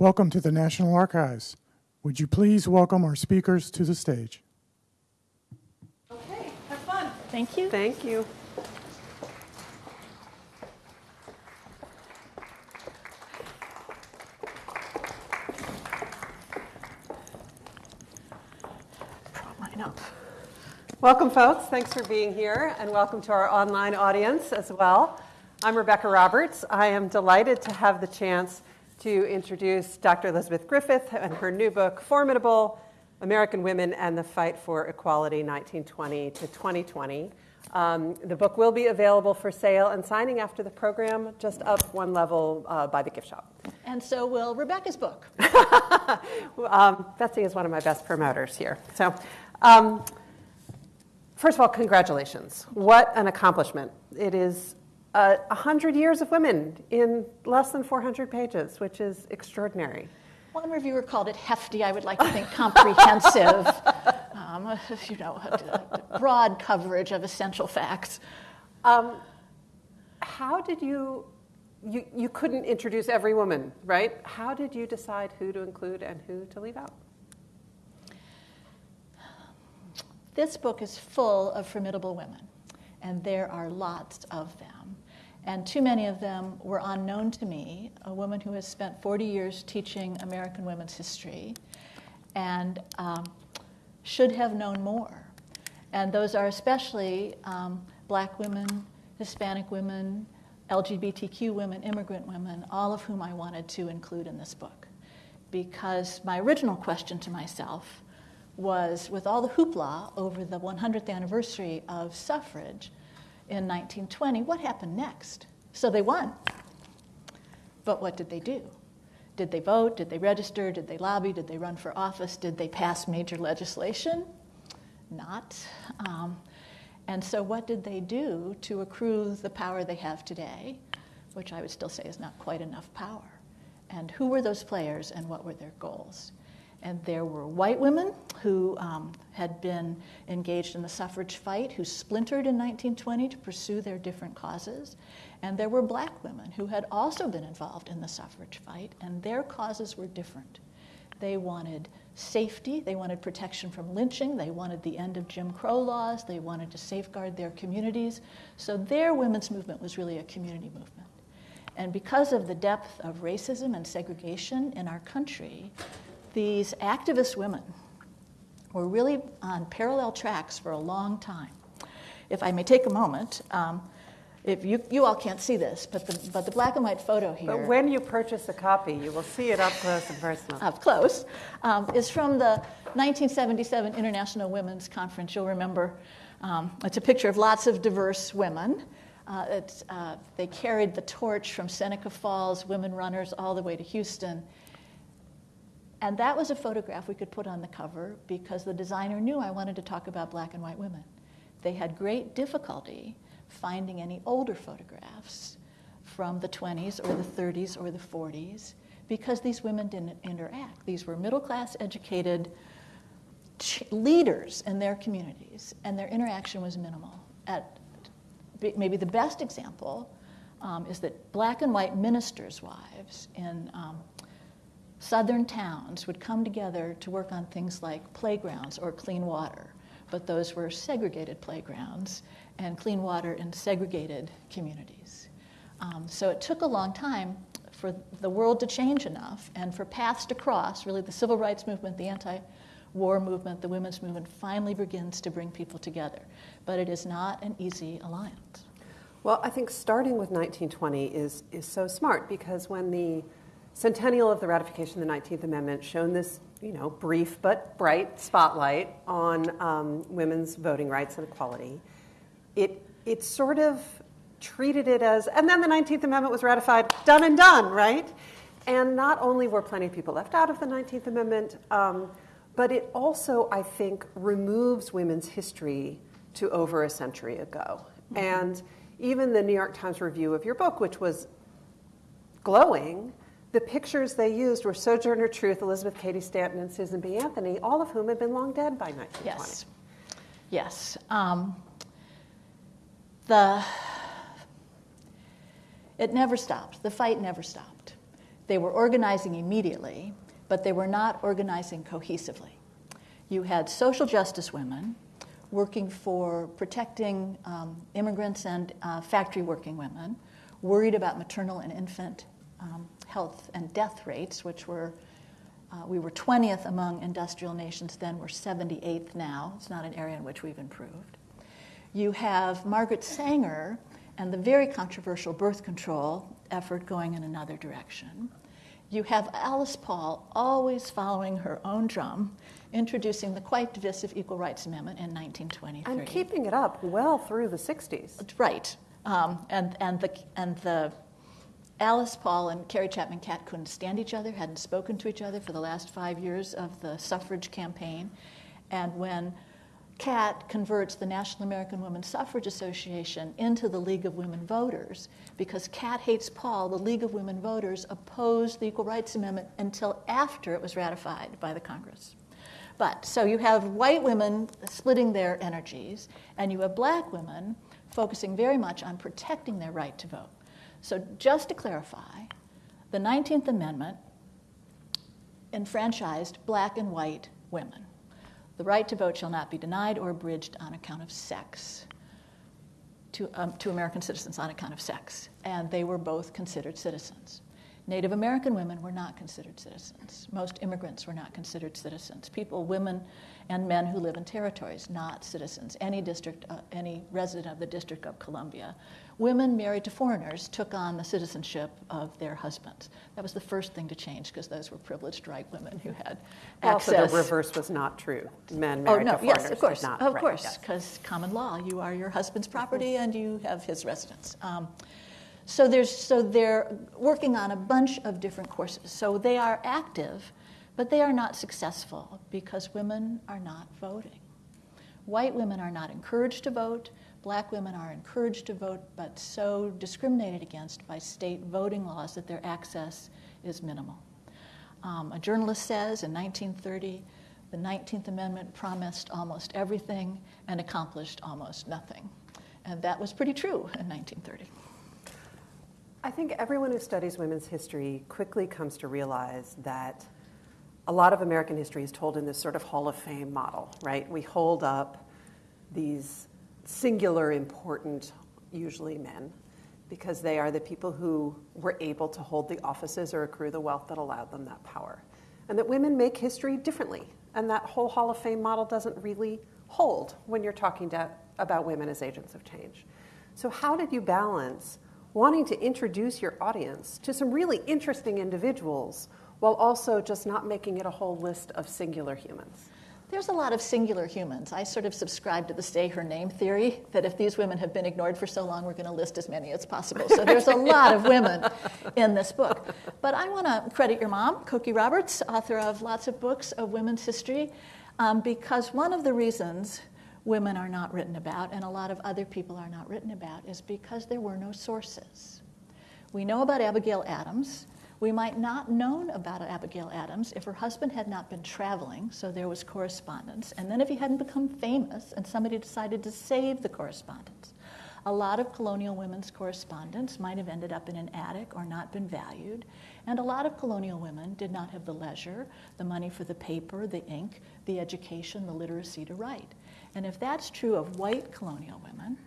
Welcome to the National Archives. Would you please welcome our speakers to the stage? Okay, have fun. Thank you. Thank you. Prop mine. Welcome, folks. Thanks for being here, and welcome to our online audience as well. I'm Rebecca Roberts. I am delighted to have the chance to introduce Dr. Elizabeth Griffith and her new book, Formidable American Women and the Fight for Equality, 1920 to 2020. Um, the book will be available for sale and signing after the program, just up one level uh, by the gift shop. And so will Rebecca's book. um, Betsy is one of my best promoters here. So, um, first of all, congratulations. What an accomplishment. It is uh, 100 years of women in less than 400 pages, which is extraordinary. One reviewer called it hefty. I would like to think comprehensive. um, you know, broad coverage of essential facts. Um, how did you, you, you couldn't introduce every woman, right? How did you decide who to include and who to leave out? This book is full of formidable women, and there are lots of them. And too many of them were unknown to me, a woman who has spent 40 years teaching American women's history and um, should have known more. And those are especially um, black women, Hispanic women, LGBTQ women, immigrant women, all of whom I wanted to include in this book. Because my original question to myself was with all the hoopla over the 100th anniversary of suffrage, in 1920, what happened next? So they won. But what did they do? Did they vote? Did they register? Did they lobby? Did they run for office? Did they pass major legislation? Not. Um, and so, what did they do to accrue the power they have today, which I would still say is not quite enough power? And who were those players and what were their goals? And there were white women who um, had been engaged in the suffrage fight, who splintered in 1920 to pursue their different causes. And there were black women who had also been involved in the suffrage fight, and their causes were different. They wanted safety, they wanted protection from lynching, they wanted the end of Jim Crow laws, they wanted to safeguard their communities. So their women's movement was really a community movement. And because of the depth of racism and segregation in our country, these activist women were really on parallel tracks for a long time. If I may take a moment, um, if you, you all can't see this, but the, but the black and white photo here. But when you purchase a copy, you will see it up close and personal. Up close, um, is from the 1977 International Women's Conference. You'll remember um, it's a picture of lots of diverse women. Uh, uh, they carried the torch from Seneca Falls, women runners, all the way to Houston. And that was a photograph we could put on the cover because the designer knew I wanted to talk about black and white women. They had great difficulty finding any older photographs from the 20s or the 30s or the 40s because these women didn't interact. These were middle class educated leaders in their communities, and their interaction was minimal. At maybe the best example um, is that black and white ministers' wives in um, southern towns would come together to work on things like playgrounds or clean water, but those were segregated playgrounds and clean water in segregated communities. Um, so it took a long time for the world to change enough and for paths to cross. Really, the civil rights movement, the anti war movement, the women's movement finally begins to bring people together. But it is not an easy alliance. Well, I think starting with 1920 is, is so smart because when the centennial of the ratification of the 19th Amendment shone this, you know, brief but bright spotlight on um, women's voting rights and equality. It, it sort of treated it as, and then the 19th Amendment was ratified, done and done, right? And not only were plenty of people left out of the 19th Amendment, um, but it also, I think, removes women's history to over a century ago. Mm-hmm. And even the New York Times review of your book, which was glowing, the pictures they used were Sojourner Truth, Elizabeth Cady Stanton, and Susan B. Anthony, all of whom had been long dead by 1920. Yes. Yes. Um, the, it never stopped. The fight never stopped. They were organizing immediately, but they were not organizing cohesively. You had social justice women working for protecting um, immigrants and uh, factory working women, worried about maternal and infant um, health and death rates, which were uh, we were 20th among industrial nations then, we're 78th now. It's not an area in which we've improved. You have Margaret Sanger and the very controversial birth control effort going in another direction. You have Alice Paul always following her own drum, introducing the quite divisive Equal Rights Amendment in 1923. And keeping it up well through the 60s. Right. Um, and, and, the, and the Alice Paul and Carrie Chapman Catt couldn't stand each other, hadn't spoken to each other for the last five years of the suffrage campaign. And when Catt converts the National American Women's Suffrage Association into the League of Women Voters, because Catt hates Paul, the League of Women Voters opposed the Equal Rights Amendment until after it was ratified by the Congress. But so you have white women splitting their energies, and you have black women focusing very much on protecting their right to vote. So, just to clarify, the 19th Amendment enfranchised black and white women. The right to vote shall not be denied or abridged on account of sex to, um, to American citizens on account of sex. And they were both considered citizens. Native American women were not considered citizens. Most immigrants were not considered citizens. People, women, and men who live in territories, not citizens. Any district, uh, any resident of the District of Columbia women married to foreigners took on the citizenship of their husbands. That was the first thing to change because those were privileged white women who had access. Also, the reverse was not true. Men married oh, no, to foreigners yes, of course, not, of right, course, because yes. common law, you are your husband's property and you have his residence. Um, so there's so they're working on a bunch of different courses. So they are active, but they are not successful because women are not voting. White women are not encouraged to vote black women are encouraged to vote but so discriminated against by state voting laws that their access is minimal. Um, a journalist says in 1930, the 19th Amendment promised almost everything and accomplished almost nothing. And that was pretty true in 1930. I think everyone who studies women's history quickly comes to realize that a lot of American history is told in this sort of Hall of Fame model, right? We hold up these singular important, usually men, because they are the people who were able to hold the offices or accrue the wealth that allowed them that power. And that women make history differently. And that whole Hall of Fame model doesn't really hold when you're talking to, about women as agents of change. So, how did you balance wanting to introduce your audience to some really interesting individuals while also just not making it a whole list of singular humans? There's a lot of singular humans. I sort of subscribe to the say her name theory that if these women have been ignored for so long, we're going to list as many as possible. So there's a lot of women in this book. But I want to credit your mom, Cokie Roberts, author of lots of books of women's history, um, because one of the reasons women are not written about and a lot of other people are not written about is because there were no sources. We know about Abigail Adams. We might not known about Abigail Adams if her husband had not been traveling, so there was correspondence, and then if he hadn't become famous and somebody decided to save the correspondence. A lot of colonial women's correspondence might have ended up in an attic or not been valued, and a lot of colonial women did not have the leisure, the money for the paper, the ink, the education, the literacy to write. And if that's true of white colonial women,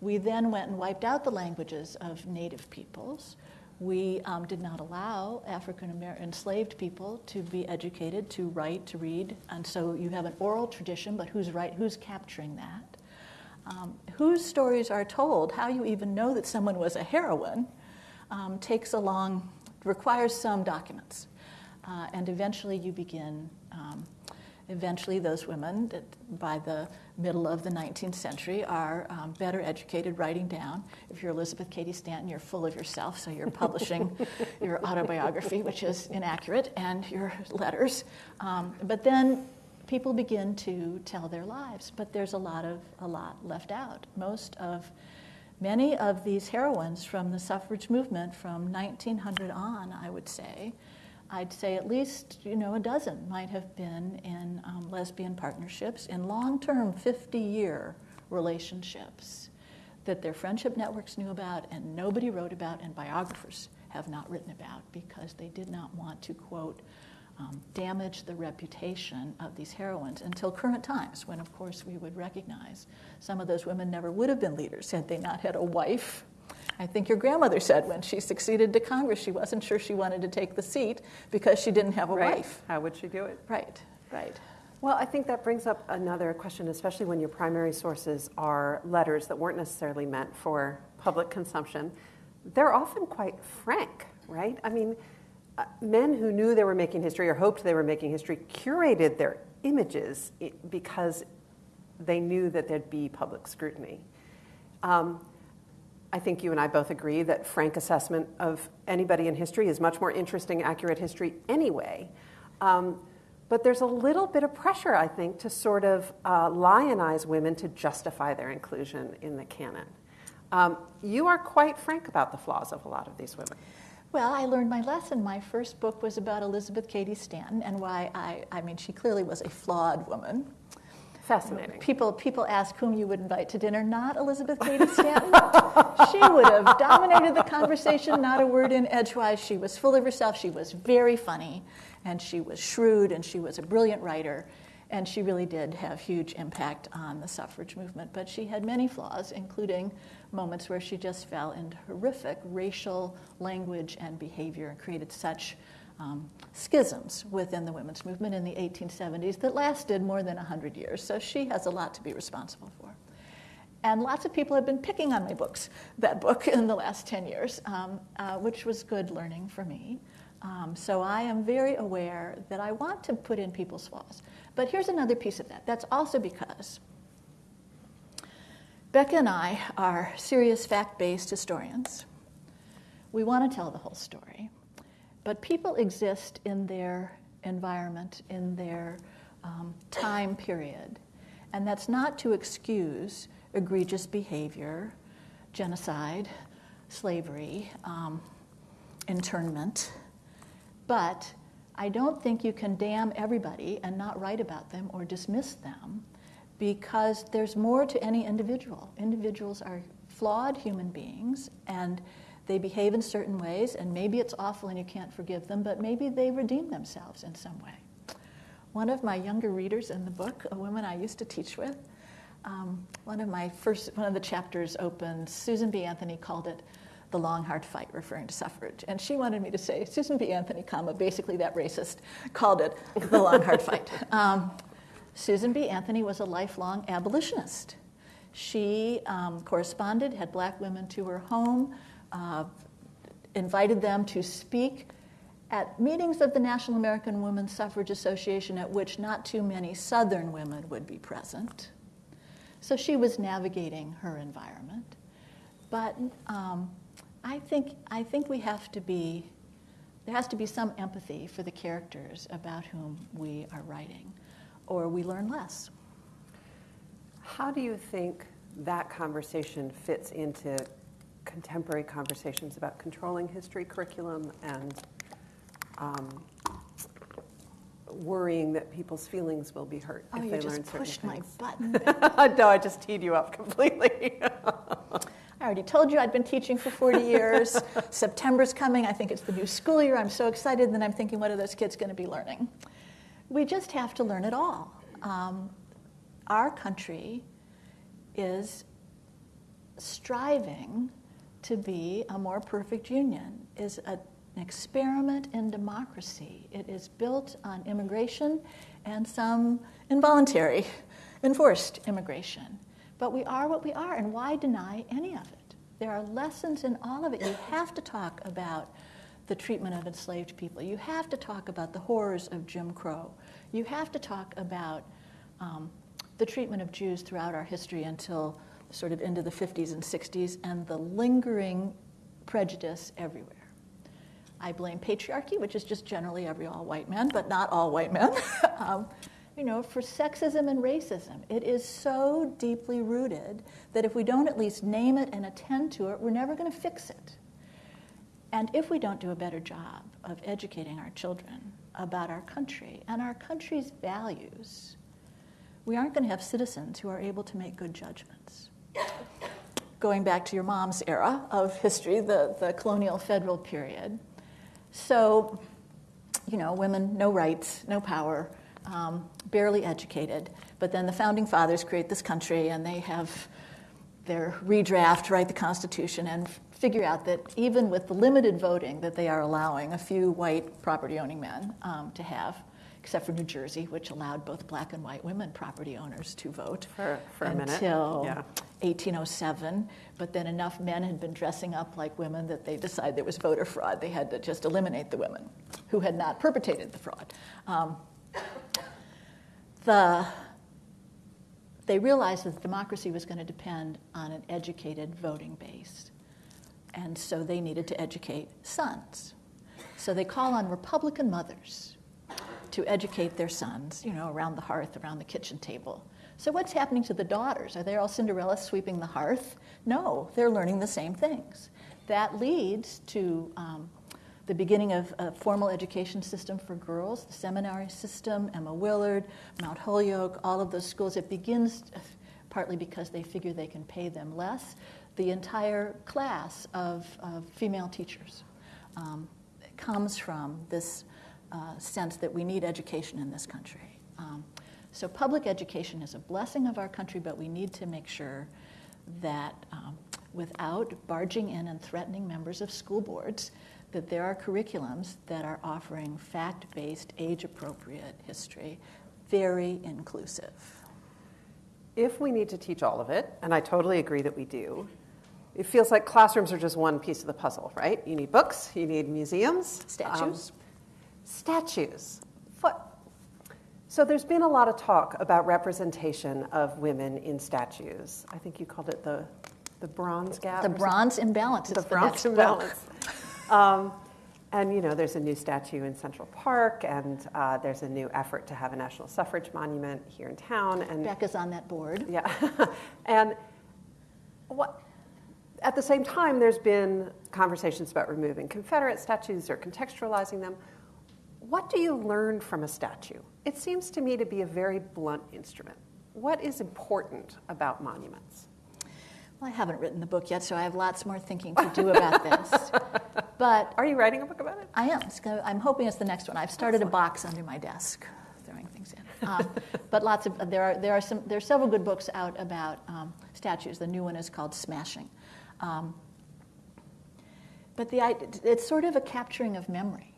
we then went and wiped out the languages of native peoples we um, did not allow African American enslaved people to be educated to write, to read, and so you have an oral tradition, but who's right, who's capturing that? Um, whose stories are told, how you even know that someone was a heroine, um, takes a long, requires some documents. Uh, and eventually you begin um, eventually those women that by the middle of the 19th century are um, better educated writing down. If you're elizabeth cady stanton you're full of yourself so you're publishing your autobiography which is inaccurate and your letters. Um, but then people begin to tell their lives but there's a lot of a lot left out. Most of many of these heroines from the suffrage movement from 1900 on i would say I'd say at least you know a dozen might have been in um, lesbian partnerships, in long-term 50-year relationships that their friendship networks knew about and nobody wrote about and biographers have not written about because they did not want to, quote, um, damage the reputation of these heroines until current times, when, of course, we would recognize some of those women never would have been leaders had they not had a wife. I think your grandmother said when she succeeded to Congress, she wasn't sure she wanted to take the seat because she didn't have a right. wife. How would she do it? Right, right. Well, I think that brings up another question, especially when your primary sources are letters that weren't necessarily meant for public consumption. They're often quite frank, right? I mean, uh, men who knew they were making history or hoped they were making history curated their images because they knew that there'd be public scrutiny. Um, I think you and I both agree that frank assessment of anybody in history is much more interesting, accurate history anyway. Um, but there's a little bit of pressure, I think, to sort of uh, lionize women to justify their inclusion in the canon. Um, you are quite frank about the flaws of a lot of these women. Well, I learned my lesson. My first book was about Elizabeth Cady Stanton and why I, I mean, she clearly was a flawed woman. Fascinating. People, people ask whom you would invite to dinner. Not Elizabeth Cady Stanton. she would have dominated the conversation, not a word in edgewise. She was full of herself. She was very funny, and she was shrewd, and she was a brilliant writer. And she really did have huge impact on the suffrage movement. But she had many flaws, including moments where she just fell into horrific racial language and behavior and created such um, schisms within the women's movement in the 1870s that lasted more than 100 years. So she has a lot to be responsible for. And lots of people have been picking on my books, that book, in the last 10 years, um, uh, which was good learning for me. Um, so I am very aware that I want to put in people's flaws. But here's another piece of that. That's also because Becca and I are serious fact based historians. We want to tell the whole story. But people exist in their environment, in their um, time period. And that's not to excuse egregious behavior, genocide, slavery, um, internment. But I don't think you can damn everybody and not write about them or dismiss them because there's more to any individual. Individuals are flawed human beings and they behave in certain ways, and maybe it's awful and you can't forgive them, but maybe they redeem themselves in some way. One of my younger readers in the book, a woman I used to teach with, um, one of my first, one of the chapters opened, Susan B. Anthony called it the long hard fight, referring to suffrage. And she wanted me to say, Susan B. Anthony, comma, basically that racist, called it the long hard fight. Um, Susan B. Anthony was a lifelong abolitionist. She um, corresponded, had black women to her home, uh, invited them to speak at meetings of the National American Women's Suffrage Association, at which not too many Southern women would be present. So she was navigating her environment. But um, I, think, I think we have to be, there has to be some empathy for the characters about whom we are writing, or we learn less. How do you think that conversation fits into contemporary conversations about controlling history curriculum and um, worrying that people's feelings will be hurt oh, if you they just learn certain pushed my things. button. no, I just teed you up completely. I already told you I'd been teaching for 40 years. September's coming. I think it's the new school year. I'm so excited. And then I'm thinking, what are those kids going to be learning? We just have to learn it all. Um, our country is striving to be a more perfect union, is a, an experiment in democracy. It is built on immigration and some involuntary, enforced immigration. But we are what we are, and why deny any of it? There are lessons in all of it. You have to talk about the treatment of enslaved people. You have to talk about the horrors of Jim Crow. You have to talk about um, the treatment of Jews throughout our history until sort of into the 50s and 60s and the lingering prejudice everywhere. I blame patriarchy, which is just generally every all white man, but not all white men. um, you know, for sexism and racism. It is so deeply rooted that if we don't at least name it and attend to it, we're never going to fix it. And if we don't do a better job of educating our children about our country and our country's values, we aren't going to have citizens who are able to make good judgments. Going back to your mom's era of history, the, the colonial federal period. So, you know, women, no rights, no power, um, barely educated. But then the founding fathers create this country and they have their redraft, write the Constitution, and figure out that even with the limited voting that they are allowing a few white property owning men um, to have, except for New Jersey, which allowed both black and white women property owners to vote For- for a minute, until yeah. 1807. But then enough men had been dressing up like women that they decided there was voter fraud. They had to just eliminate the women who had not perpetrated the fraud. Um, the they realized that democracy was going to depend on an educated voting base. And so they needed to educate sons. So they call on Republican mothers to educate their sons, you know, around the hearth, around the kitchen table. So what's happening to the daughters? Are they all Cinderella sweeping the hearth? No, they're learning the same things. That leads to um, the beginning of a formal education system for girls, the seminary system, Emma Willard, Mount Holyoke, all of those schools. It begins uh, partly because they figure they can pay them less. The entire class of, of female teachers um, comes from this uh, sense that we need education in this country. Um, so, public education is a blessing of our country, but we need to make sure that um, without barging in and threatening members of school boards, that there are curriculums that are offering fact based, age appropriate history, very inclusive. If we need to teach all of it, and I totally agree that we do, it feels like classrooms are just one piece of the puzzle, right? You need books, you need museums, Statues. um, statues. So there's been a lot of talk about representation of women in statues. I think you called it the the bronze gap. The bronze imbalance is the the bronze imbalance. um, and you know, there's a new statue in Central Park, and uh, there's a new effort to have a national suffrage monument here in town. And Becca's on that board. yeah, and what? At the same time, there's been conversations about removing Confederate statues or contextualizing them. What do you learn from a statue? It seems to me to be a very blunt instrument. What is important about monuments? Well, I haven't written the book yet, so I have lots more thinking to do about this. But Are you writing a book about it? I am. Gonna, I'm hoping it's the next one. I've started a box under my desk, throwing things in. Um, but lots of there are there are some there are several good books out about um, statues. The new one is called Smashing. Um, but the it's sort of a capturing of memory.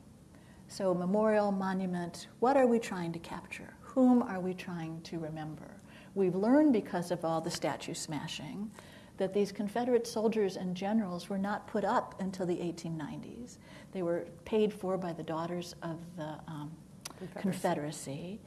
So memorial, monument. What are we trying to capture? Whom are we trying to remember? We've learned because of all the statue smashing that these Confederate soldiers and generals were not put up until the 1890s. They were paid for by the daughters of the um, Confederacy. Confederacy,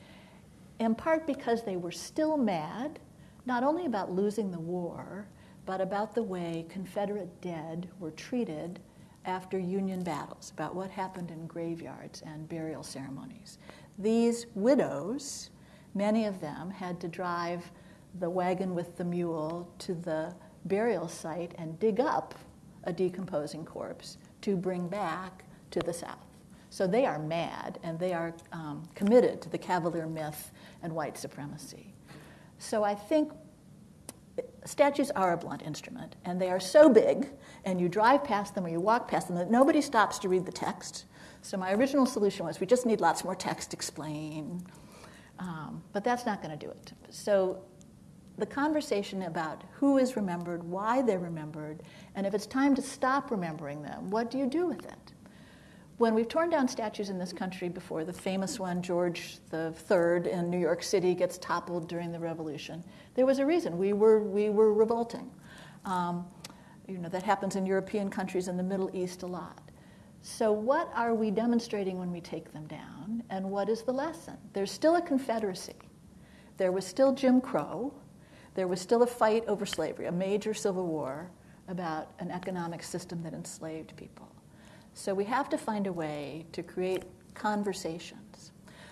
in part because they were still mad, not only about losing the war, but about the way Confederate dead were treated after Union battles, about what happened in graveyards and burial ceremonies. These widows, many of them, had to drive the wagon with the mule to the burial site and dig up a decomposing corpse to bring back to the South. So they are mad and they are um, committed to the Cavalier myth and white supremacy. So I think statues are a blunt instrument and they are so big and you drive past them or you walk past them that nobody stops to read the text. So my original solution was we just need lots more text to explain. Um, but that's not going to do it. So the conversation about who is remembered, why they're remembered, and if it's time to stop remembering them, what do you do with it? When we've torn down statues in this country before, the famous one, George III in New York City, gets toppled during the Revolution, there was a reason. We were, we were revolting. Um, you know, that happens in European countries in the Middle East a lot. So, what are we demonstrating when we take them down, and what is the lesson? There's still a Confederacy. There was still Jim Crow. There was still a fight over slavery, a major civil war about an economic system that enslaved people. So we have to find a way to create conversations.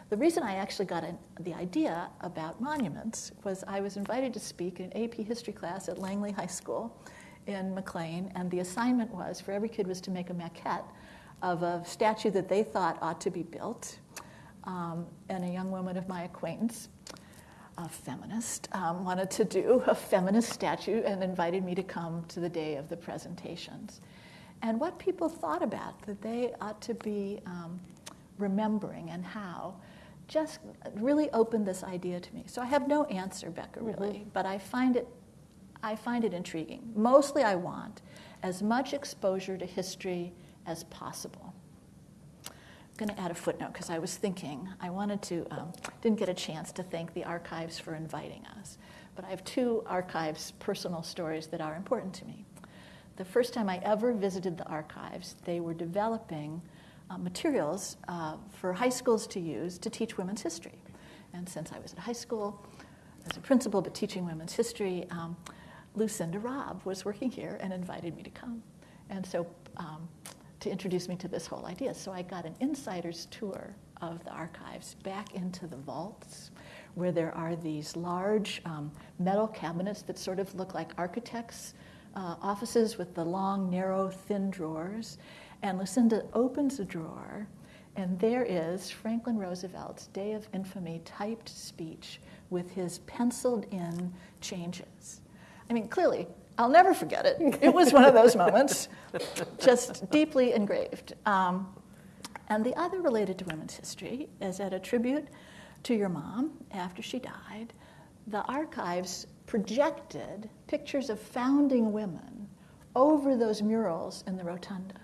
The reason I actually got an, the idea about monuments was I was invited to speak in an AP history class at Langley High School in McLean, and the assignment was for every kid was to make a maquette of a statue that they thought ought to be built. Um, and a young woman of my acquaintance a feminist, um, wanted to do a feminist statue and invited me to come to the day of the presentations. And what people thought about that they ought to be um, remembering and how just really opened this idea to me. So I have no answer, Becca, really, mm-hmm. but I find it I find it intriguing. Mostly I want as much exposure to history as possible. I'm going to add a footnote because I was thinking, I wanted to, um, didn't get a chance to thank the archives for inviting us. But I have two archives personal stories that are important to me. The first time I ever visited the archives, they were developing uh, materials uh, for high schools to use to teach women's history. And since I was at high school as a principal but teaching women's history, um, Lucinda Robb was working here and invited me to come. And so um, to introduce me to this whole idea. So I got an insider's tour of the archives back into the vaults where there are these large um, metal cabinets that sort of look like architects' uh, offices with the long, narrow, thin drawers. And Lucinda opens a drawer, and there is Franklin Roosevelt's Day of Infamy typed speech with his penciled in changes. I mean, clearly, I'll never forget it. It was one of those moments, just deeply engraved. Um, and the other related to women's history is at a tribute to your mom after she died, the archives projected pictures of founding women over those murals in the rotunda.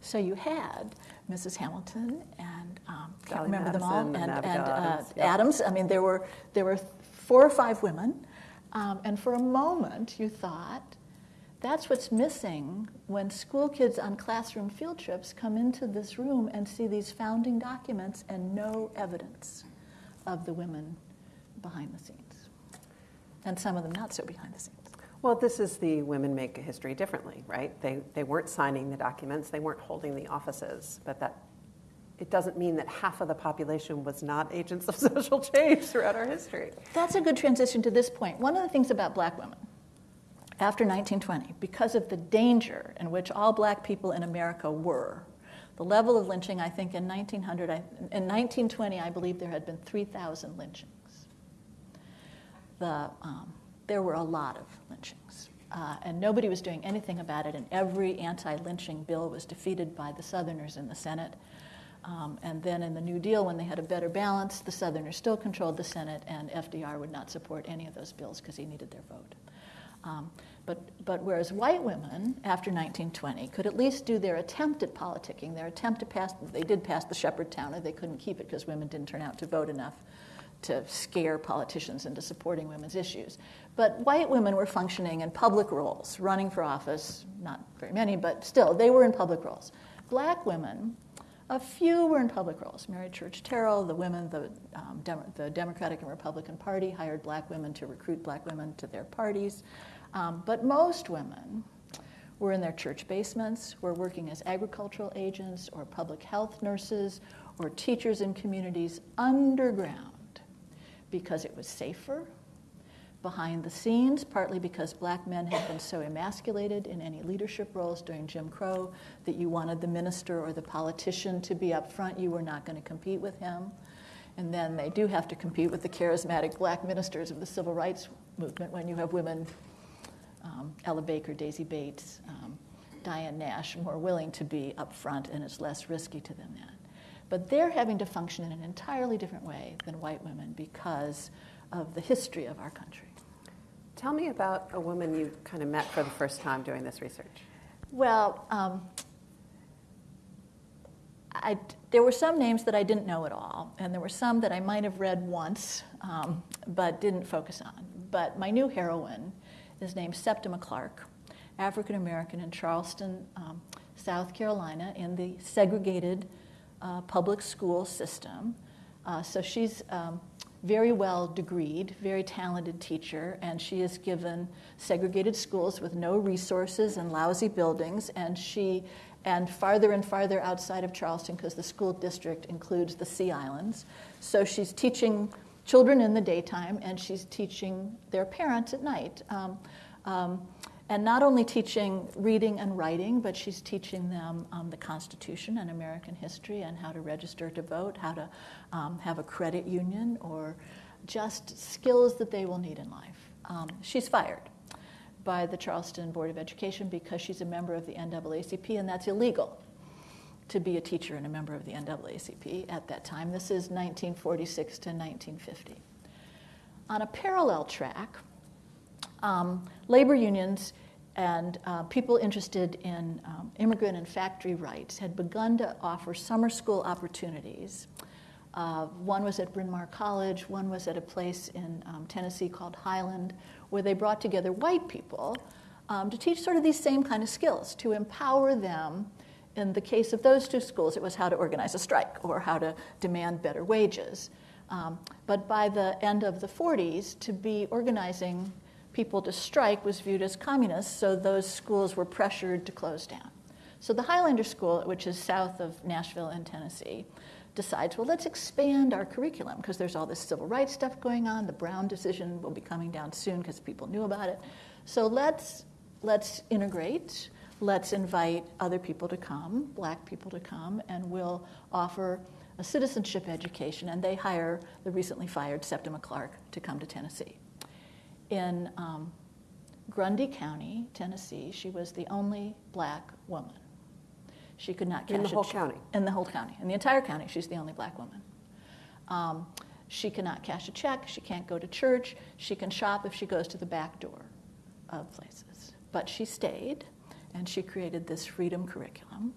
So you had Mrs. Hamilton and um, can't remember Madison them all, and, and, and Adams, uh, Adams. I mean, there were there were four or five women um, and for a moment, you thought, that's what's missing when school kids on classroom field trips come into this room and see these founding documents and no evidence of the women behind the scenes. And some of them not so behind the scenes. Well, this is the women make history differently, right? They, they weren't signing the documents, they weren't holding the offices, but that it doesn't mean that half of the population was not agents of social change throughout our history. That's a good transition to this point. One of the things about black women after 1920, because of the danger in which all black people in America were, the level of lynching, I think in 1900, in 1920, I believe there had been 3,000 lynchings. The, um, there were a lot of lynchings. Uh, and nobody was doing anything about it, and every anti lynching bill was defeated by the Southerners in the Senate. Um, and then in the New Deal, when they had a better balance, the Southerners still controlled the Senate, and FDR would not support any of those bills because he needed their vote. Um, but, but whereas white women, after 1920, could at least do their attempt at politicking, their attempt to pass, they did pass the Sheppard-Towner, they couldn't keep it because women didn't turn out to vote enough to scare politicians into supporting women's issues. But white women were functioning in public roles, running for office, not very many, but still, they were in public roles. Black women a few were in public roles. Mary Church Terrell, the women, the, um, Dem- the Democratic and Republican Party hired black women to recruit black women to their parties. Um, but most women were in their church basements, were working as agricultural agents or public health nurses or teachers in communities underground because it was safer behind the scenes, partly because black men had been so emasculated in any leadership roles during Jim Crow that you wanted the minister or the politician to be up front. You were not going to compete with him. And then they do have to compete with the charismatic black ministers of the civil rights movement when you have women, um, Ella Baker, Daisy Bates, um, Diane Nash, more willing to be up front, and it's less risky to them then. But they're having to function in an entirely different way than white women because of the history of our country. Tell me about a woman you kind of met for the first time doing this research. Well, um, I, there were some names that I didn't know at all, and there were some that I might have read once um, but didn't focus on. But my new heroine is named Septima Clark, African American in Charleston, um, South Carolina, in the segregated uh, public school system. Uh, so she's um, very well degreed, very talented teacher, and she is given segregated schools with no resources and lousy buildings, and she and farther and farther outside of Charleston because the school district includes the Sea Islands. So she's teaching children in the daytime, and she's teaching their parents at night. Um, um, and not only teaching reading and writing, but she's teaching them um, the Constitution and American history and how to register to vote, how to um, have a credit union or just skills that they will need in life. Um, she's fired by the Charleston Board of Education because she's a member of the NAACP, and that's illegal to be a teacher and a member of the NAACP at that time. This is 1946 to 1950. On a parallel track, um, labor unions and uh, people interested in um, immigrant and factory rights had begun to offer summer school opportunities. Uh, one was at Bryn Mawr College, one was at a place in um, Tennessee called Highland, where they brought together white people um, to teach sort of these same kind of skills, to empower them. In the case of those two schools, it was how to organize a strike or how to demand better wages. Um, but by the end of the 40s, to be organizing people to strike was viewed as communist, so those schools were pressured to close down. So the Highlander School, which is south of Nashville in Tennessee, decides, well, let's expand our curriculum because there's all this civil rights stuff going on. The Brown decision will be coming down soon because people knew about it. So let's, let's integrate, let's invite other people to come, black people to come, and we'll offer a citizenship education. And they hire the recently fired Septima Clark to come to Tennessee in um, Grundy County, Tennessee, she was the only black woman. She could not cash in the whole che- county. In the whole county, in the entire county, she's the only black woman. Um, she cannot cash a check. She can't go to church. She can shop if she goes to the back door of places. But she stayed, and she created this freedom curriculum.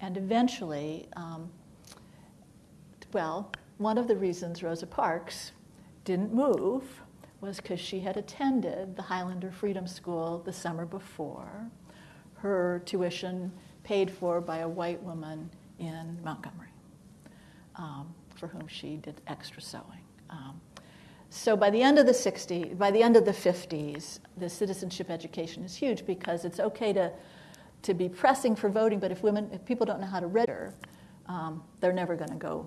And eventually, um, well, one of the reasons Rosa Parks didn't move was because she had attended the Highlander Freedom School the summer before, her tuition paid for by a white woman in Montgomery, um, for whom she did extra sewing. Um, so by the end of the 60s, by the end of the 50s, the citizenship education is huge because it's okay to, to be pressing for voting, but if women, if people don't know how to register, um, they're never going to go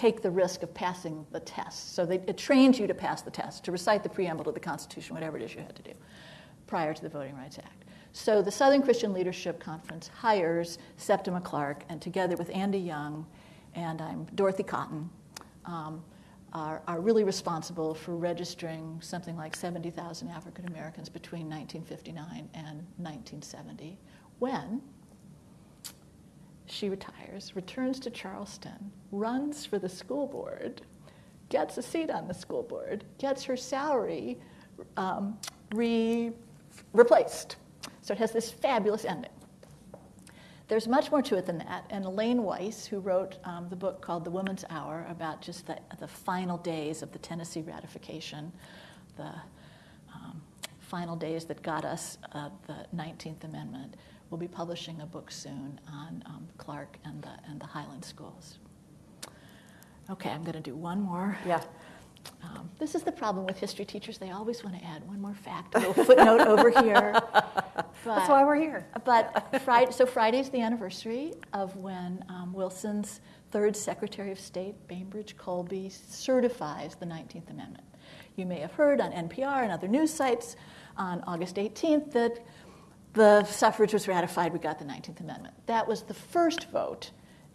take the risk of passing the test. So they, it trains you to pass the test, to recite the preamble to the Constitution, whatever it is you had to do prior to the Voting Rights Act. So the Southern Christian Leadership Conference hires Septima Clark, and together with Andy Young and I'm Dorothy Cotton, um, are, are really responsible for registering something like 70,000 African Americans between 1959 and 1970, when she retires, returns to Charleston, runs for the school board, gets a seat on the school board, gets her salary um, re- replaced. So it has this fabulous ending. There's much more to it than that. And Elaine Weiss, who wrote um, the book called The Woman's Hour about just the, the final days of the Tennessee ratification, the um, final days that got us uh, the 19th Amendment, will be publishing a book soon on um, Clark and the, and the Highland schools. Okay, I'm going to do one more. Yeah. Um, this is the problem with history teachers. They always want to add one more fact, a little footnote over here. But, That's why we're here. But Friday, so Friday's the anniversary of when um, Wilson's third Secretary of State, Bainbridge Colby, certifies the 19th Amendment. You may have heard on NPR and other news sites on August 18th that the suffrage was ratified, we got the 19th Amendment. That was the first vote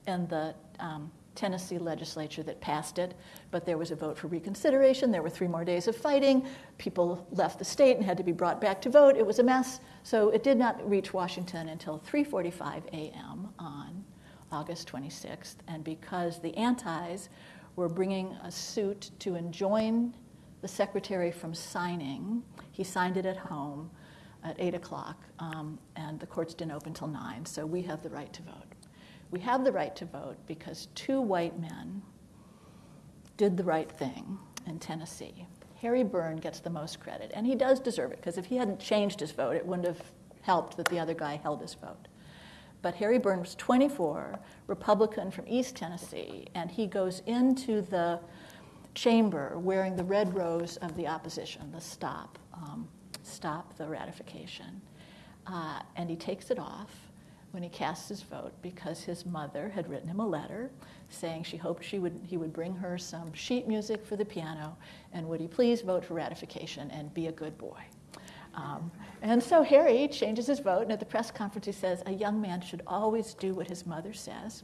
in the um, Tennessee legislature that passed it, but there was a vote for reconsideration. There were three more days of fighting. People left the state and had to be brought back to vote. It was a mess. So it did not reach Washington until 3:45 a.m. on August 26th. And because the antis were bringing a suit to enjoin the secretary from signing, he signed it at home at 8 o'clock, um, and the courts didn't open until 9. So we have the right to vote. We have the right to vote because two white men did the right thing in Tennessee. Harry Burn gets the most credit, and he does deserve it because if he hadn't changed his vote, it wouldn't have helped that the other guy held his vote. But Harry Burn was 24, Republican from East Tennessee, and he goes into the chamber wearing the red rose of the opposition, the stop, um, stop the ratification. Uh, and he takes it off when he casts his vote because his mother had written him a letter saying she hoped she would, he would bring her some sheet music for the piano and would he please vote for ratification and be a good boy. Um, and so Harry changes his vote, and at the press conference he says, A young man should always do what his mother says.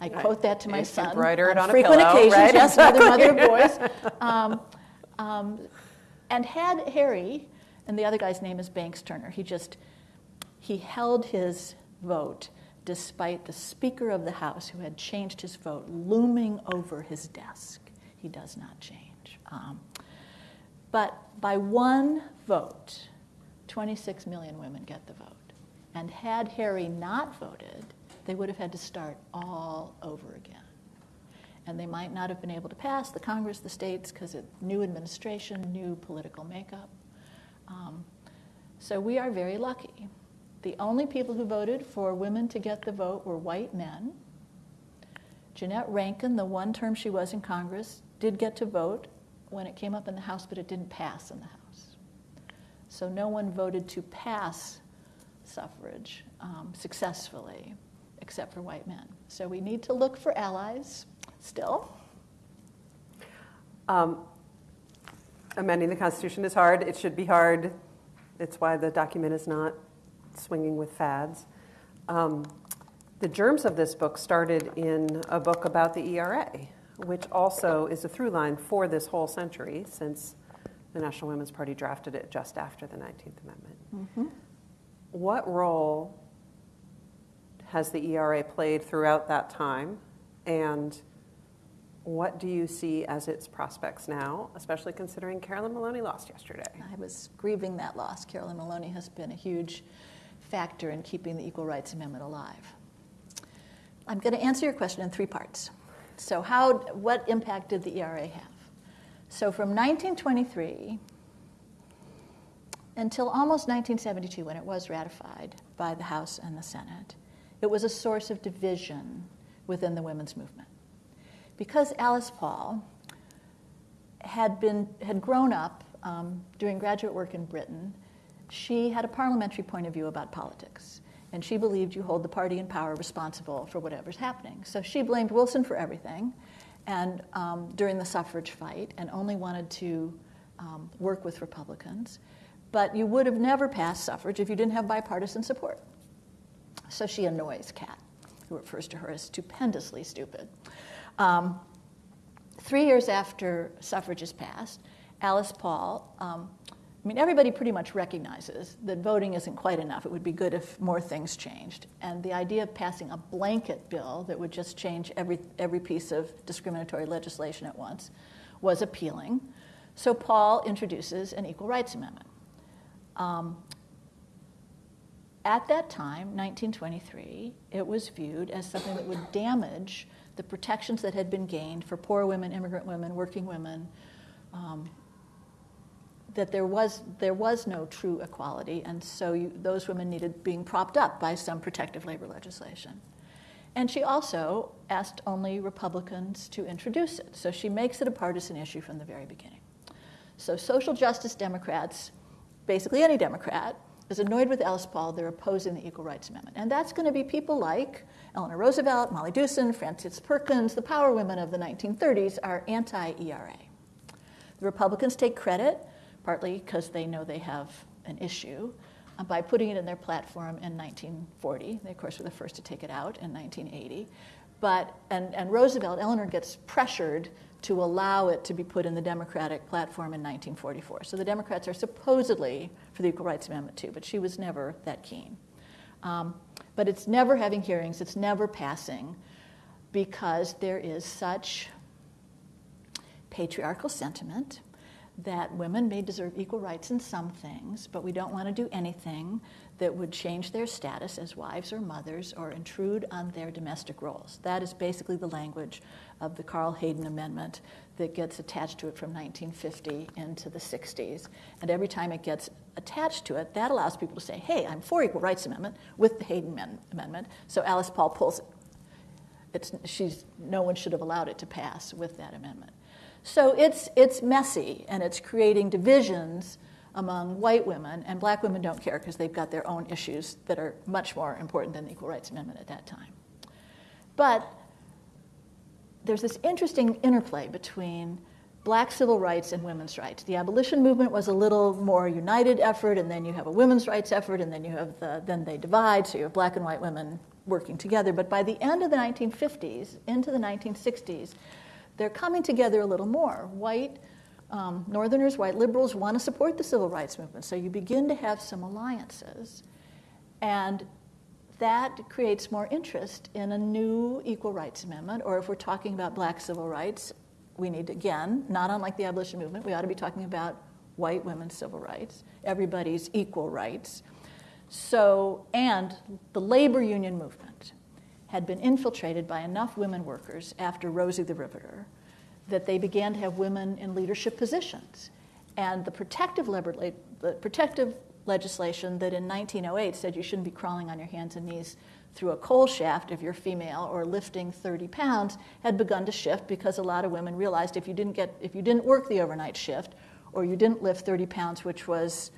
I quote that to my You son it on on a frequent pillow, occasions. right? Yes, mother, mother boys. Um, um, and had Harry, and the other guy's name is Banks Turner. He just he held his vote despite the Speaker of the House, who had changed his vote, looming over his desk. He does not change. Um, but by one vote, 26 million women get the vote. And had Harry not voted, they would have had to start all over again. And they might not have been able to pass the Congress, the states, because of new administration, new political makeup. Um, so we are very lucky. The only people who voted for women to get the vote were white men. Jeannette Rankin, the one term she was in Congress, did get to vote when it came up in the House, but it didn't pass in the House. So no one voted to pass suffrage um, successfully except for white men. So we need to look for allies still. Um, amending the Constitution is hard. It should be hard. It's why the document is not swinging with fads. Um, the germs of this book started in a book about the ERA, which also is a through line for this whole century since the National Women's Party drafted it just after the 19th Amendment. Mm-hmm. What role has the ERA played throughout that time? And what do you see as its prospects now, especially considering Carolyn Maloney lost yesterday? I was grieving that loss. Carolyn Maloney has been a huge factor in keeping the Equal Rights Amendment alive. I'm going to answer your question in three parts. So, how, what impact did the ERA have? So, from 1923 until almost 1972, when it was ratified by the House and the Senate, it was a source of division within the women's movement. Because Alice Paul had, been, had grown up um, doing graduate work in Britain, she had a parliamentary point of view about politics. And she believed you hold the party in power responsible for whatever's happening. So she blamed Wilson for everything and um, during the suffrage fight and only wanted to um, work with Republicans. But you would have never passed suffrage if you didn't have bipartisan support. So she annoys Catt, who refers to her as stupendously stupid. Um, three years after suffrage is passed, Alice Paul, um, I mean, everybody pretty much recognizes that voting isn't quite enough. It would be good if more things changed. And the idea of passing a blanket bill that would just change every, every piece of discriminatory legislation at once was appealing. So Paul introduces an Equal Rights Amendment. Um, at that time, 1923, it was viewed as something that would damage the protections that had been gained for poor women, immigrant women, working women, um, that there was, there was no true equality, and so you, those women needed being propped up by some protective labor legislation. And she also asked only Republicans to introduce it, so she makes it a partisan issue from the very beginning. So, social justice Democrats, basically any Democrat, is annoyed with Alice Paul, they're opposing the Equal Rights Amendment. And that's going to be people like Eleanor Roosevelt, Molly Dewson, Frances Perkins, the power women of the 1930s are anti ERA. The Republicans take credit, partly because they know they have an issue, uh, by putting it in their platform in 1940. They, of course, were the first to take it out in 1980. But, and, and Roosevelt, Eleanor gets pressured to allow it to be put in the Democratic platform in 1944. So the Democrats are supposedly for the Equal Rights Amendment too, but she was never that keen. Um, but it's never having hearings, it's never passing because there is such patriarchal sentiment that women may deserve equal rights in some things, but we don't want to do anything that would change their status as wives or mothers or intrude on their domestic roles. That is basically the language of the Carl Hayden Amendment that gets attached to it from 1950 into the 60s. And every time it gets attached to it, that allows people to say, hey, I'm for Equal Rights Amendment with the Hayden Amendment. So Alice Paul pulls it. It's, she's, no one should have allowed it to pass with that amendment. So it's, it's messy and it's creating divisions among white women, and black women don't care because they've got their own issues that are much more important than the Equal Rights Amendment at that time. But there's this interesting interplay between black civil rights and women's rights. The abolition movement was a little more united effort, and then you have a women's rights effort, and then you have the, then they divide, so you have black and white women working together. But by the end of the 1950s, into the 1960s, they're coming together a little more. White um, Northerners, white liberals want to support the civil rights movement. So you begin to have some alliances. And that creates more interest in a new equal rights amendment, or if we're talking about black civil rights, we need, again, not unlike the abolition movement, we ought to be talking about white women's civil rights, everybody's equal rights. So, and the labor union movement had been infiltrated by enough women workers after Rosie the Riveter that they began to have women in leadership positions. And the protective, the protective legislation that in 1908 said you shouldn't be crawling on your hands and knees through a coal shaft if you're female or lifting 30 pounds had begun to shift because a lot of women realized if you didn't get if you didn't work the overnight shift or you didn't lift 30 pounds which was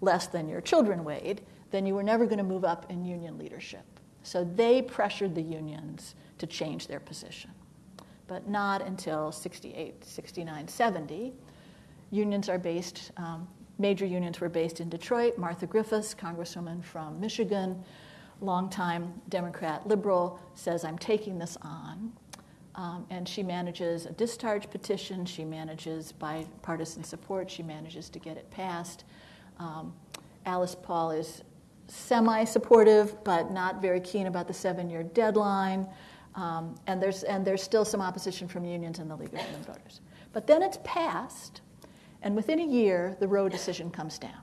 less than your children weighed then you were never going to move up in union leadership so they pressured the unions to change their position but not until 68 69 70 unions are based um, major unions were based in Detroit. Martha Griffiths, congresswoman from Michigan, longtime Democrat liberal, says, I'm taking this on. Um, and she manages a discharge petition, she manages bipartisan support, she manages to get it passed. Um, Alice Paul is semi supportive, but not very keen about the seven year deadline. Um, and, there's, and there's still some opposition from unions and the League of Women Voters. But then it's passed, and within a year, the Roe decision comes down.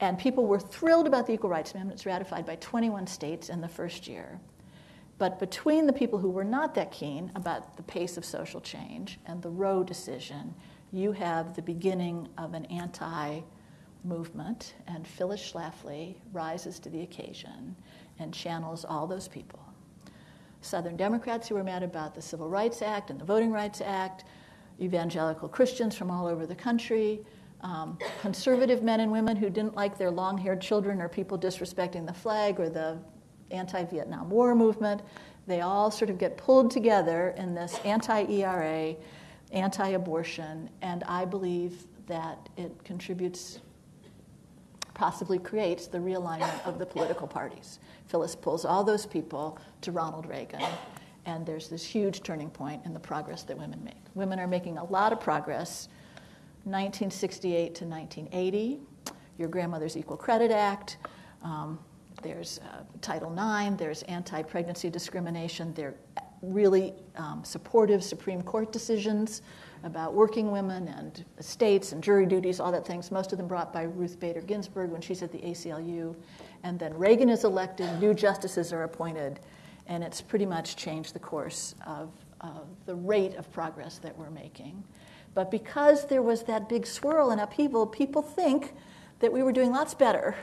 And people were thrilled about the Equal Rights Amendment. It's ratified by 21 states in the first year. But between the people who were not that keen about the pace of social change and the Roe decision, you have the beginning of an anti movement, and Phyllis Schlafly rises to the occasion and channels all those people. Southern Democrats who were mad about the Civil Rights Act and the Voting Rights Act, evangelical Christians from all over the country, um, conservative men and women who didn't like their long haired children or people disrespecting the flag or the anti Vietnam War movement. They all sort of get pulled together in this anti ERA, anti abortion, and I believe that it contributes, possibly creates the realignment of the political parties. Phyllis pulls all those people to Ronald Reagan and there's this huge turning point in the progress that women make. Women are making a lot of progress. 1968 to 1980, your grandmother's Equal Credit Act, um, there's uh, Title IX, there's anti pregnancy discrimination, there are really um, supportive Supreme Court decisions about working women and estates and jury duties, all that things, most of them brought by Ruth Bader Ginsburg when she's at the ACLU. And then Reagan is elected, new justices are appointed, and it's pretty much changed the course of, of the rate of progress that we're making. But because there was that big swirl and upheaval, people think that we were doing lots better.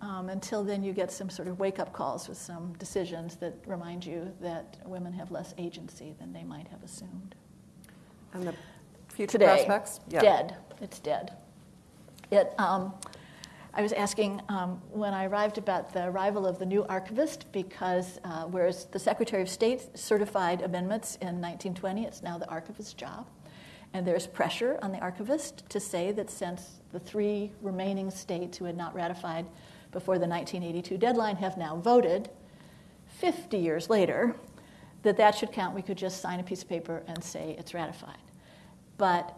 Um, until then, you get some sort of wake up calls with some decisions that remind you that women have less agency than they might have assumed. And the future Today, prospects? Yeah. Dead. It's dead. It, um, I was asking um, when I arrived about the arrival of the new archivist because uh, whereas the Secretary of State certified amendments in 1920, it's now the archivist's job. And there's pressure on the archivist to say that since the three remaining states who had not ratified before the 1982 deadline have now voted, 50 years later, that that should count. We could just sign a piece of paper and say it's ratified. But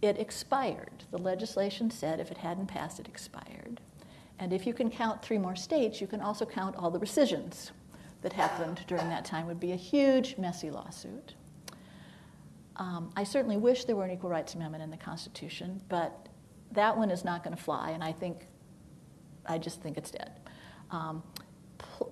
it expired. The legislation said if it hadn't passed, it expired. And if you can count three more states, you can also count all the rescissions that happened during that time. It would be a huge, messy lawsuit. Um, I certainly wish there were an equal rights amendment in the Constitution, but that one is not going to fly, and I think, I just think it's dead. Um,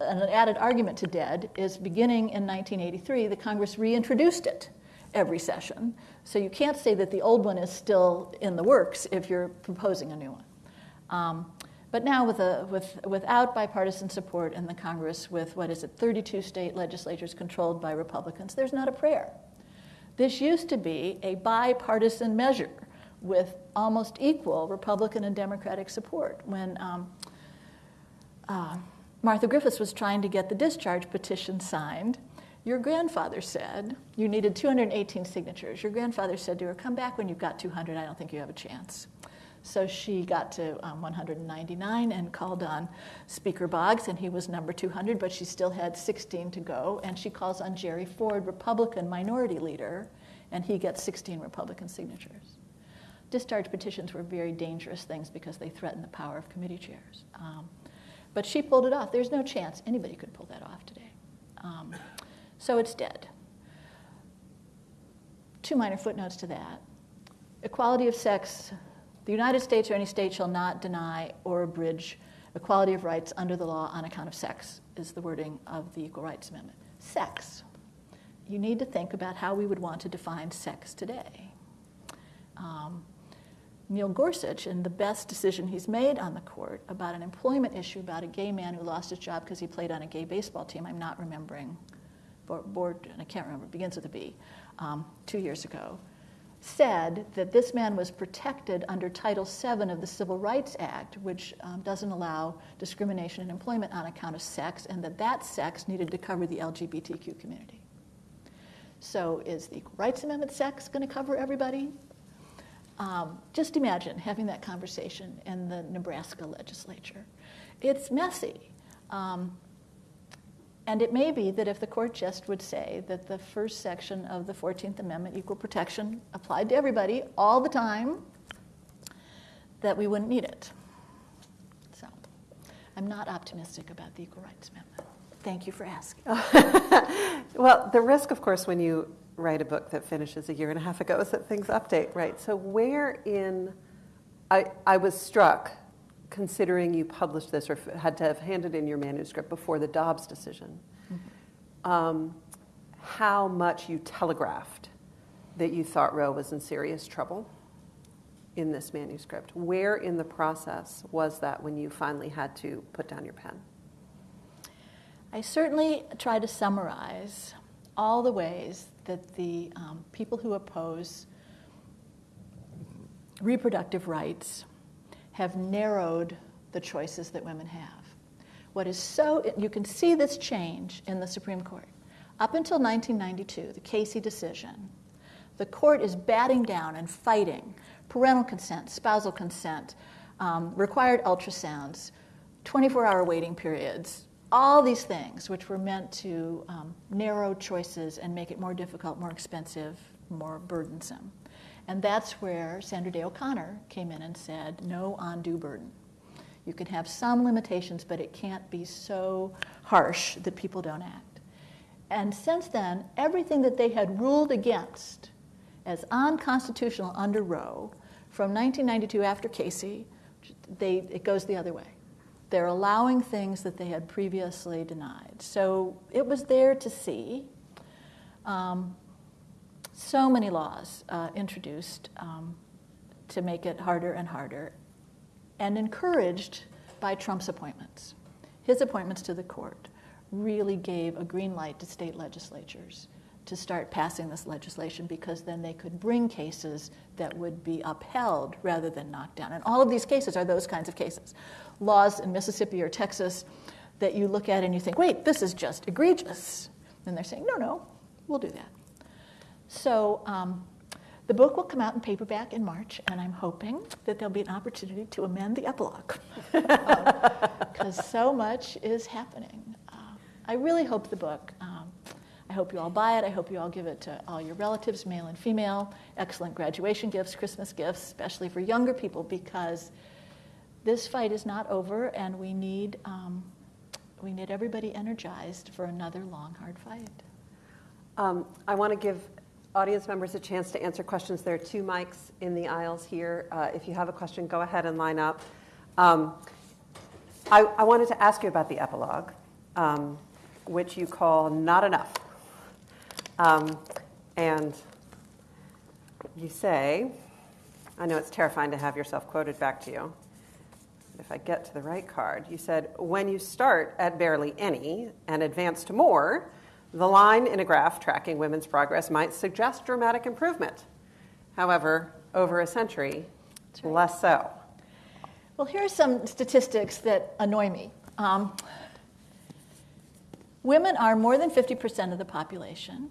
an added argument to dead is beginning in 1983, the Congress reintroduced it every session. So you can't say that the old one is still in the works if you're proposing a new one. Um, but now, with, a, with, without bipartisan support in the Congress, with what is it, 32 state legislatures controlled by Republicans, there's not a prayer. This used to be a bipartisan measure with almost equal Republican and Democratic support. When um, uh, Martha Griffiths was trying to get the discharge petition signed, your grandfather said you needed 218 signatures. Your grandfather said to her, Come back when you've got 200. I don't think you have a chance. So she got to um, 199 and called on Speaker Boggs, and he was number 200, but she still had 16 to go. And she calls on Jerry Ford, Republican minority leader, and he gets 16 Republican signatures. Discharge petitions were very dangerous things because they threatened the power of committee chairs. Um, but she pulled it off. There's no chance anybody could pull that off today. Um, so it's dead. Two minor footnotes to that. Equality of sex the United States or any state shall not deny or abridge equality of rights under the law on account of sex, is the wording of the Equal Rights Amendment. Sex. You need to think about how we would want to define sex today. Um, Neil Gorsuch, in the best decision he's made on the court about an employment issue about a gay man who lost his job because he played on a gay baseball team, I'm not remembering, board, and I can't remember, it begins with a B, um, two years ago, said that this man was protected under Title VII of the Civil Rights Act, which um, doesn't allow discrimination in employment on account of sex, and that that sex needed to cover the LGBTQ community. So, is the Equal Rights Amendment sex going to cover everybody? Um, just imagine having that conversation in the Nebraska legislature. It's messy. Um, and it may be that if the court just would say that the first section of the 14th Amendment, equal protection, applied to everybody all the time, that we wouldn't need it. So I'm not optimistic about the Equal Rights Amendment. Thank you for asking. well, the risk, of course, when you write a book that finishes a year and a half ago is that things update, right? So where in, I, I was struck considering you published this or had to have handed in your manuscript before the Dobbs decision, mm-hmm. um, how much you telegraphed that you thought Roe was in serious trouble in this manuscript. Where in the process was that when you finally had to put down your pen? I certainly try to summarize all the ways that the um, people who oppose reproductive rights have narrowed the choices that women have. What is so, you can see this change in the Supreme Court. Up until 1992, the Casey decision, the court is batting down and fighting parental consent, spousal consent, um, required ultrasounds, 24 hour waiting periods, all these things which were meant to um, narrow choices and make it more difficult, more expensive, more burdensome. And that's where Sandra Day O'Connor came in and said, no undue burden. You can have some limitations, but it can't be so harsh that people don't act. And since then, everything that they had ruled against as unconstitutional under Roe from 1992 after Casey, they, it goes the other way. They're allowing things that they had previously denied. So it was there to see. Um, so many laws uh, introduced um, to make it harder and harder, and encouraged by Trump's appointments. His appointments to the court really gave a green light to state legislatures to start passing this legislation because then they could bring cases that would be upheld rather than knocked down. And all of these cases are those kinds of cases. Laws in Mississippi or Texas that you look at and you think, wait, this is just egregious. And they're saying, no, no, we'll do that. So um, the book will come out in paperback in March, and I'm hoping that there'll be an opportunity to amend the epilogue because um, so much is happening. Uh, I really hope the book. Um, I hope you all buy it. I hope you all give it to all your relatives, male and female. Excellent graduation gifts, Christmas gifts, especially for younger people, because this fight is not over, and we need um, we need everybody energized for another long, hard fight. Um, I want to give audience members a chance to answer questions. There are two mics in the aisles here. Uh, if you have a question, go ahead and line up. Um, I, I, wanted to ask you about the epilogue, um, which you call not enough. Um, and you say, I know it's terrifying to have yourself quoted back to you. If I get to the right card, you said, when you start at barely any and advance to more, the line in a graph tracking women's progress might suggest dramatic improvement. However, over a century, right. less so. Well, here are some statistics that annoy me. Um, women are more than 50% of the population.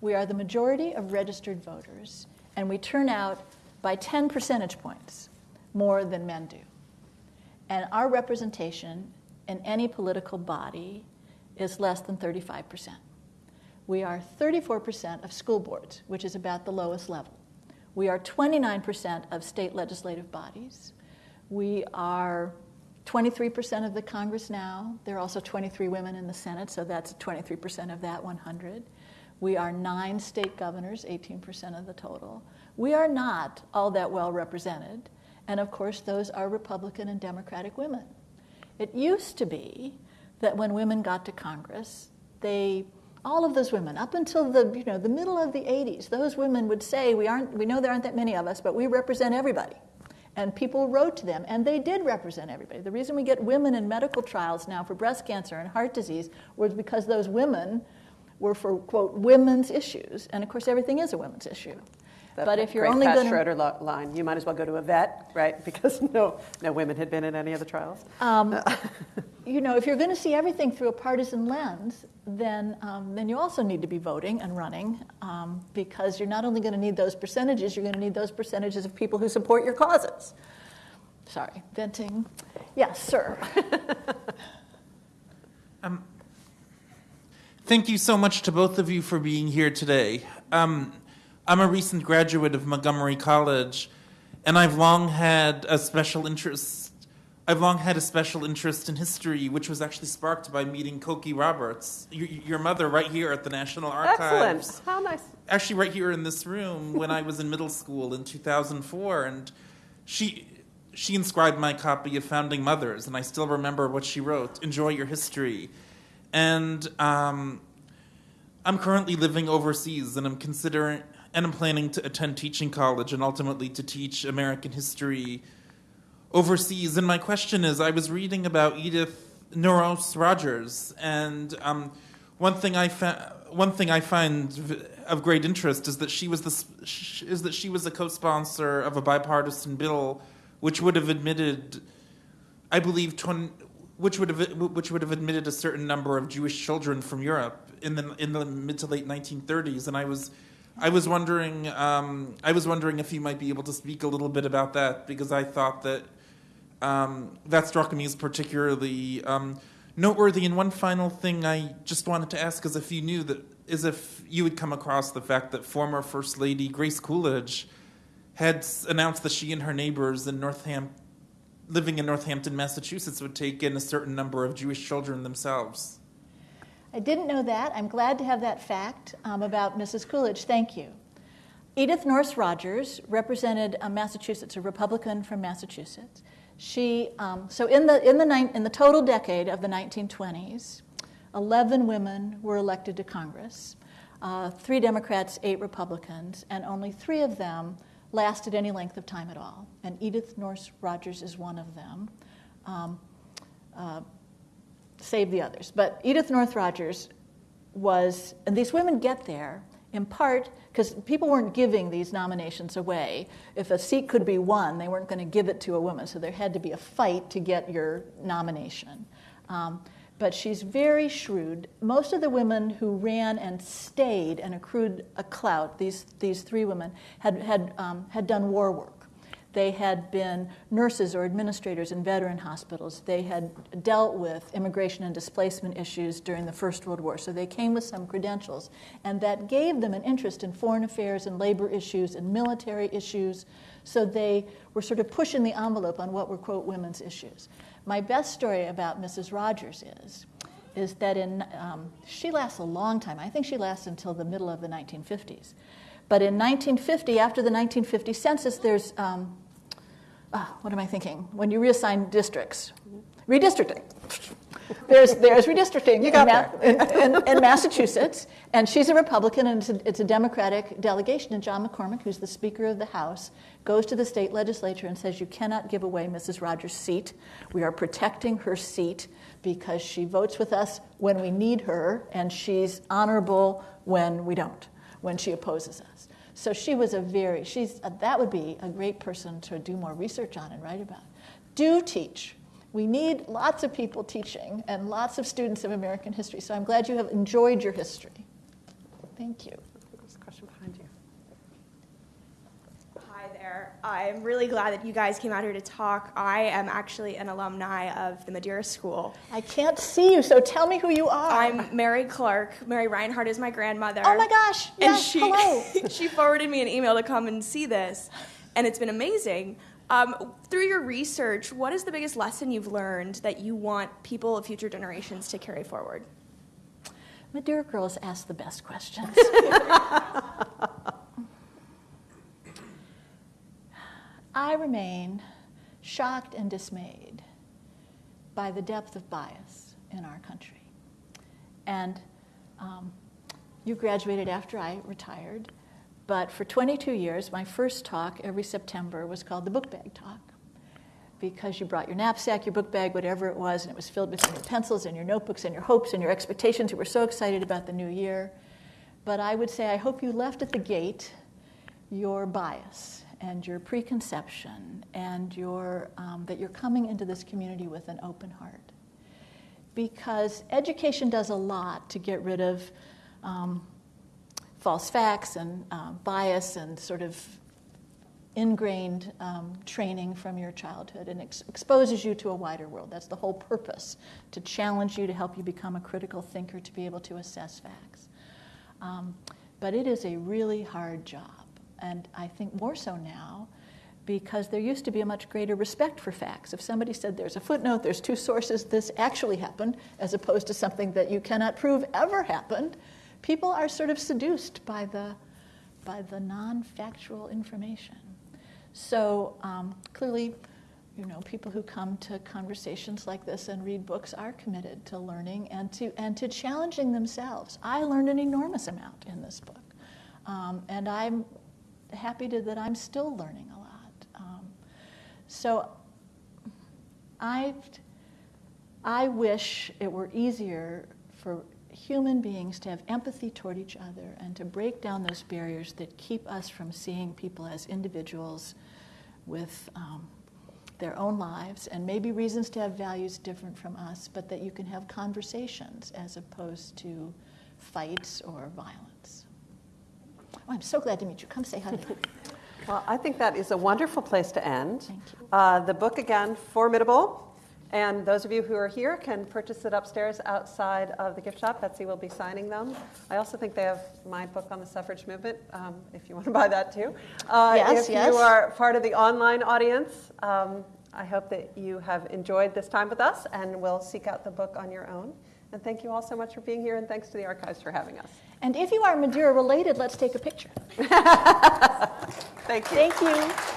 We are the majority of registered voters, and we turn out by 10 percentage points more than men do. And our representation in any political body is less than 35%. We are 34% of school boards, which is about the lowest level. We are 29% of state legislative bodies. We are 23% of the Congress now. There are also 23 women in the Senate, so that's 23% of that 100. We are nine state governors, 18% of the total. We are not all that well represented. And of course, those are Republican and Democratic women. It used to be that when women got to Congress, they all of those women, up until the, you know, the middle of the 80s, those women would say, we, aren't, we know there aren't that many of us, but we represent everybody. And people wrote to them, and they did represent everybody. The reason we get women in medical trials now for breast cancer and heart disease was because those women were for, quote, women's issues. And of course, everything is a women's issue. That but if you're great only Pat going Schroeder lo- line, you might as well go to a vet, right? Because no, no women had been in any of the trials. um, you know, if you're going to see everything through a partisan lens, then um, then you also need to be voting and running um, because you're not only going to need those percentages, you're going to need those percentages of people who support your causes. Sorry, venting. Yes, sir. Thank you so much to both of you for being here today. Um, I'm a recent graduate of Montgomery College, and I've long had a special interest. I've long had a special interest in history, which was actually sparked by meeting Cokie Roberts, your, your mother, right here at the National Archives. Excellent. How nice. Actually, right here in this room when I was in middle school in 2004, and she she inscribed my copy of Founding Mothers, and I still remember what she wrote. Enjoy your history, and um, I'm currently living overseas, and I'm considering and I'm planning to attend teaching college and ultimately to teach American history overseas. And my question is, I was reading about Edith Nourse Rogers, and um, one thing I one thing I find of great interest is that she was the is that she was a co-sponsor of a bipartisan bill which would have admitted, I believe, 20, which would have which would have admitted a certain number of Jewish children from Europe in the in the mid to late 1930s, and I was. I was wondering. Um, I was wondering if you might be able to speak a little bit about that because I thought that um, that struck me as particularly um, noteworthy. And one final thing I just wanted to ask is if you knew that, is if you had come across the fact that former First Lady Grace Coolidge had announced that she and her neighbors in Northam, living in Northampton, Massachusetts, would take in a certain number of Jewish children themselves. I didn't know that. I'm glad to have that fact um, about Mrs. Coolidge. Thank you. Edith Nourse Rogers represented uh, Massachusetts, a Republican from Massachusetts. She, um, so in the, in, the in the total decade of the 1920s, 11 women were elected to Congress, uh, three Democrats, eight Republicans, and only three of them lasted any length of time at all. And Edith Nourse Rogers is one of them. Um, uh, save the others. But Edith Nourse Rogers was, and these women get there in part because people weren't giving these nominations away. If a seat could be won, they weren't going to give it to a woman, so there had to be a fight to get your nomination. Um, but she's very shrewd. Most of the women who ran and stayed and accrued a clout, these, these three women, had, had, um, had done war work. They had been nurses or administrators in veteran hospitals. They had dealt with immigration and displacement issues during the First World War. So they came with some credentials. And that gave them an interest in foreign affairs and labor issues and military issues. So they were sort of pushing the envelope on what were, quote, women's issues. My best story about Mrs. Rogers is, is that in, um, she lasts a long time. I think she lasts until the middle of the 1950s. But in 1950, after the 1950 census, there's um, uh, what am I thinking? When you reassign districts, redistricting. There's, there's redistricting You got in, Ma- in, in, in Massachusetts, and she's a Republican, and it's a, it's a Democratic delegation. And John McCormack, who's the Speaker of the House, goes to the state legislature and says, "You cannot give away Mrs. Rogers' seat. We are protecting her seat because she votes with us when we need her, and she's honorable when we don't, when she opposes us." So she was a very, she's, uh, that would be a great person to do more research on and write about. Do teach. We need lots of people teaching and lots of students of American history. So I'm glad you have enjoyed your history. Thank you. There's a question behind you. Hi there. I'm really glad that you guys came out here to talk. I am actually an alumni of the Madeira School. I can't see you, so tell me who you are. I'm Mary Clark. Mary Reinhardt is my grandmother. Oh my gosh! And Yes, she, hello. she forwarded me an email to come and see this, and it's been amazing. Um, through your research, what is the biggest lesson you've learned that you want people of future generations to carry forward? Madeira girls ask the best questions. I remain shocked and dismayed by the depth of bias in our country. And um, you graduated after I retired, but for 22 years, my first talk every September was called the Book Bag Talk because you brought your knapsack, your book bag, whatever it was, and it was filled with your pencils and your notebooks and your hopes and your expectations. You were so excited about the new year. But I would say, I hope you left at the gate your bias and your preconception and your, um, that you're coming into this community with an open heart. Because education does a lot to get rid of um, false facts and uh, bias and sort of ingrained um, training from your childhood and ex- exposes you to a wider world. That's the whole purpose to challenge you, to help you become a critical thinker, to be able to assess facts. Um, but it is a really hard job, and I think more so now because there used to be a much greater respect for facts. If somebody said there's a footnote, there's two sources, this actually happened, as opposed to something that you cannot prove ever happened, people are sort of seduced by the, by the non factual information. So um, clearly, you know, people who come to conversations like this and read books are committed to learning and to, and to challenging themselves. I learned an enormous amount in this book. Um, and I'm happy to, that I'm still learning a lot. Um, so I, I wish it were easier for human beings to have empathy toward each other and to break down those barriers that keep us from seeing people as individuals with um, their own lives and maybe reasons to have values different from us, but that you can have conversations as opposed to fights or violence. Oh, I'm so glad to meet you. Come say hi. Well, I think that is a wonderful place to end. Thank you. Uh, the book, again, formidable. And those of you who are here can purchase it upstairs outside of the gift shop. Betsy will be signing them. I also think they have my book on the suffrage movement, um, if you want to buy that too. Uh, Yes, if yes. you are part of the online audience, um, I hope that you have enjoyed this time with us and will seek out the book on your own. And thank you all so much for being here, and thanks to the archives for having us. And if you are Madeira related, let's take a picture. Thank you. Thank you.